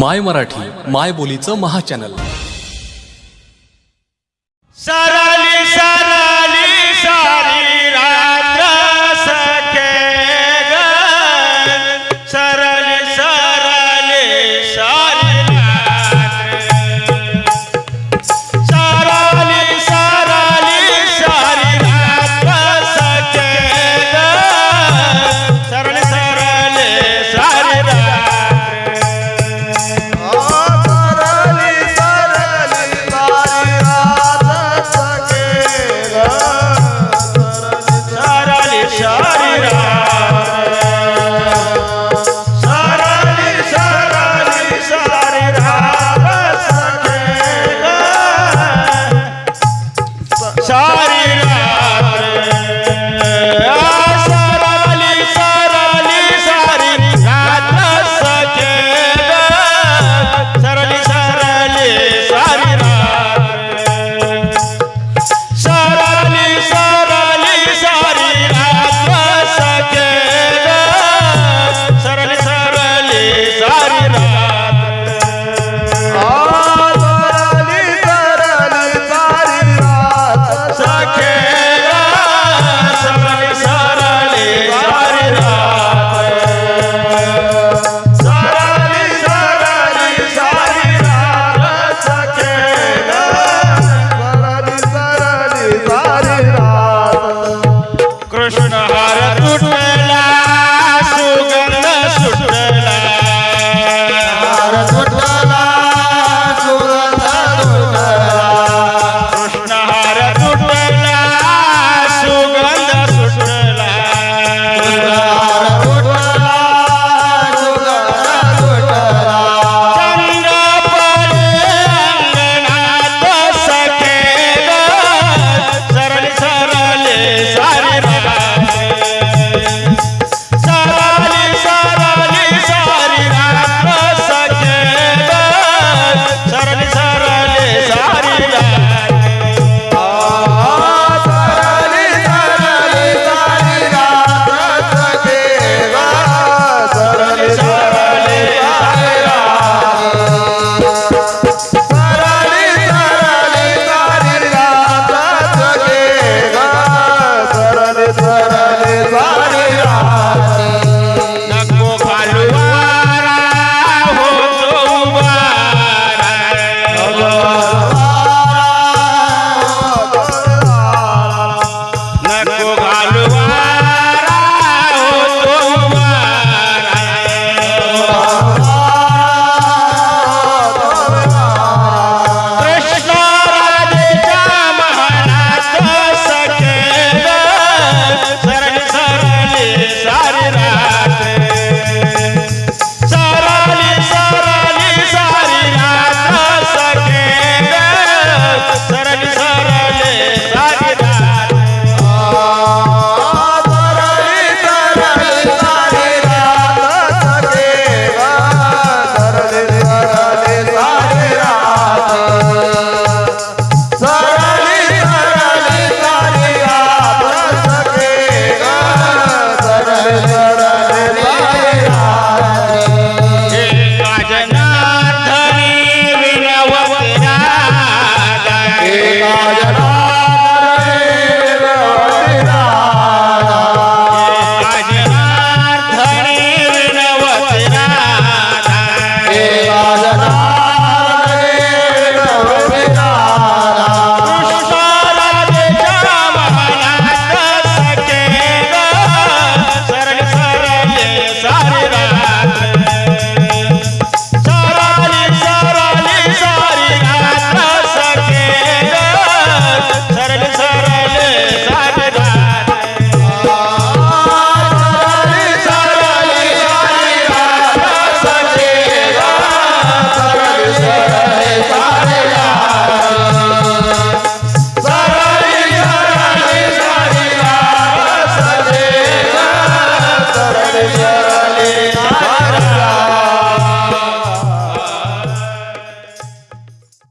माय मराठी माय बोलीचं महाचॅनल सारा। हार तुटला